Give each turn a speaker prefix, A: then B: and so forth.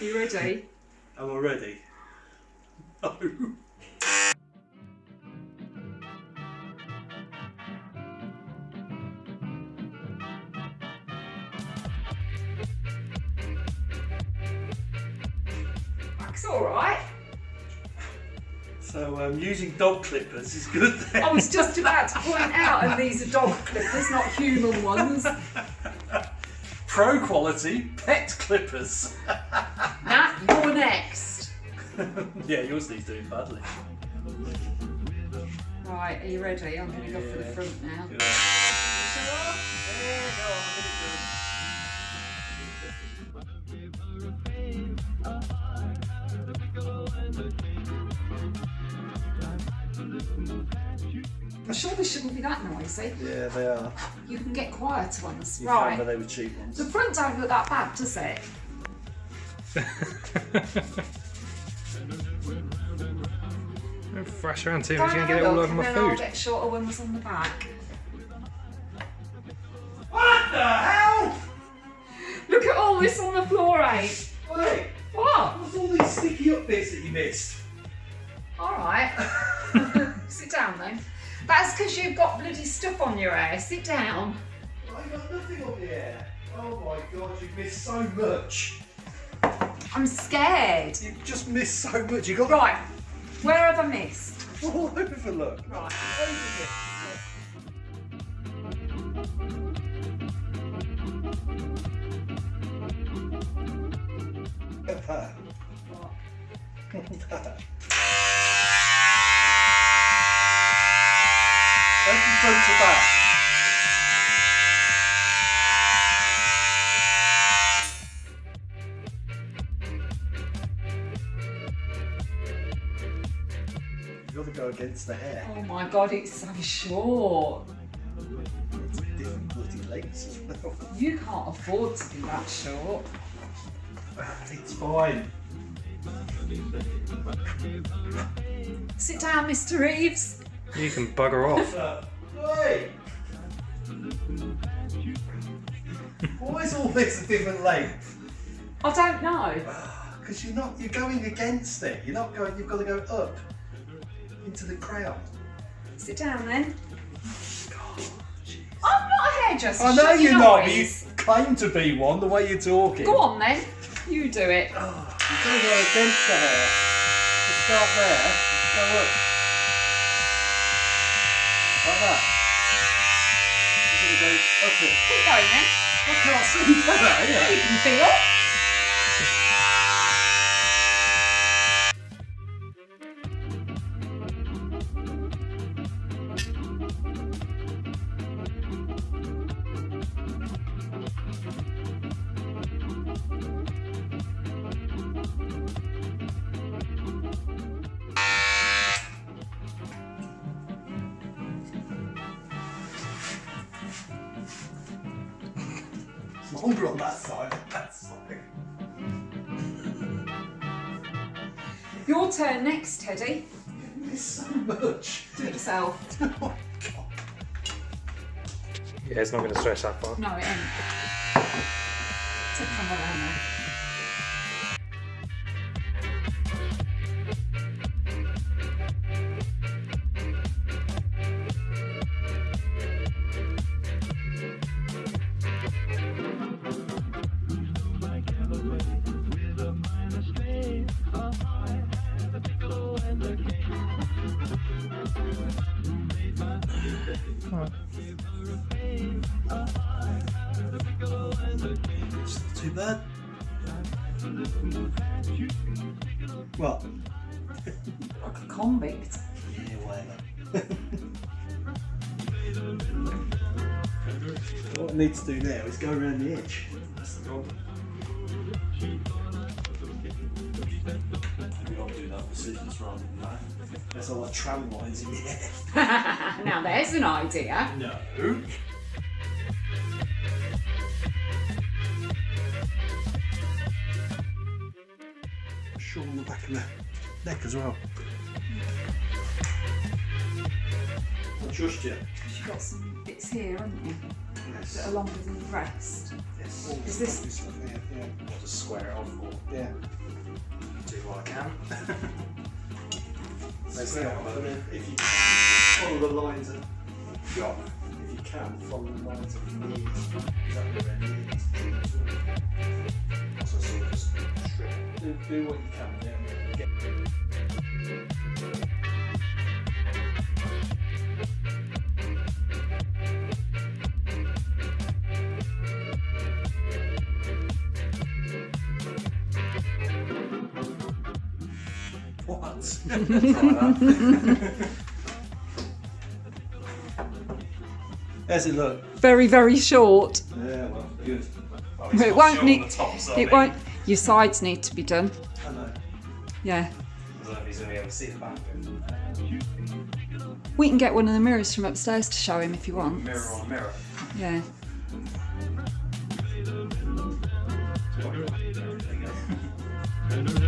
A: ready?
B: Am I ready? No.
A: That's all right.
B: So um, using dog clippers is good then.
A: I was just about to point out, and these are dog clippers, not human ones.
B: Pro quality pet clippers.
A: Next.
B: yeah, yours needs doing badly.
A: Right, are you ready? I'm going to go for the front now.
B: Yeah,
A: I'm sure this shouldn't be that noisy.
B: Yeah, they are.
A: You can get quieter ones.
B: You found
A: right.
B: that they were cheap ones.
A: The front don't look that bad, does it?
C: Don't thrash around too I'm
A: and
C: going to get it all over my
A: then I'll
C: food.
A: get shorter ones on the back.
B: What the hell?
A: Look at all this on the floor, eh?
B: Wait,
A: What?
B: what's all these sticky up bits that you missed?
A: All right. Sit down then. That's because you've got bloody stuff on your hair. Sit down.
B: I've got nothing on the air. Oh my god, you've missed so much.
A: I'm scared.
B: You've just missed so much. You got
A: Right. Where have I missed?
B: all over, look.
A: Right.
B: Look at that.
A: What?
B: Look at that. Open front to back. Got to go against the hair.
A: Oh my god, it's so short.
B: It's different bloody lengths as well.
A: You can't afford to be that short.
B: It's fine.
A: Sit down, Mr. Reeves.
C: You can bugger off.
B: Wait! Why is all this a different length?
A: I don't know.
B: Because you're not, you're going against it. You're not going, you've got to go up into the crowd.
A: Sit down then.
B: God.
A: I'm not a hairdresser.
B: I know you're not, but you claim to be one the way you're talking.
A: Go on then. You do it.
B: Oh, you've got to go against the hair. Just start there, go up. Like that. You've got to go up it.
A: Keep going then.
B: I can't see that, yeah.
A: You can feel.
B: It's longer on that side than that side.
A: Your turn next, Teddy.
B: You miss so much.
A: Do it yourself.
B: oh God.
C: Yeah, it's not going to stretch that far.
A: No, it ain't. Take camera around there.
B: It's not too bad. What?
A: Like a convict.
B: Yeah, whatever. what I need to do now is go around the edge. That's the problem. Maybe I'll do that with scissors rather than that. There's all like tram lines in the air.
A: now there's an idea.
B: No. Shawl on the back of the neck as well. I trust you.
A: You've got some bits here, haven't you?
B: Yes.
A: That are longer than the rest.
B: Yes.
A: Is this-
B: This stuff here, yeah.
C: I'll just square it off or
B: Yeah.
C: do what I can. There's
B: Square
C: the
B: off,
C: other.
B: if you follow the lines of if you can, follow the lines of knees. Exactly where knees.
C: Sort of just.
B: Do, do what you can, yeah. Get, what?
C: Something like that.
B: How's it look?
A: Very, very short.
B: Yeah, well, good.
C: It's
A: It won't need-
C: the top, so
A: It won't. Your sides need to be done.
B: I know.
A: Yeah.
C: I don't know if he's going to be able to see the back of it.
A: We can get one of the mirrors from upstairs to show him if you want.
C: Mirror on mirror.
A: Yeah.
C: There you go.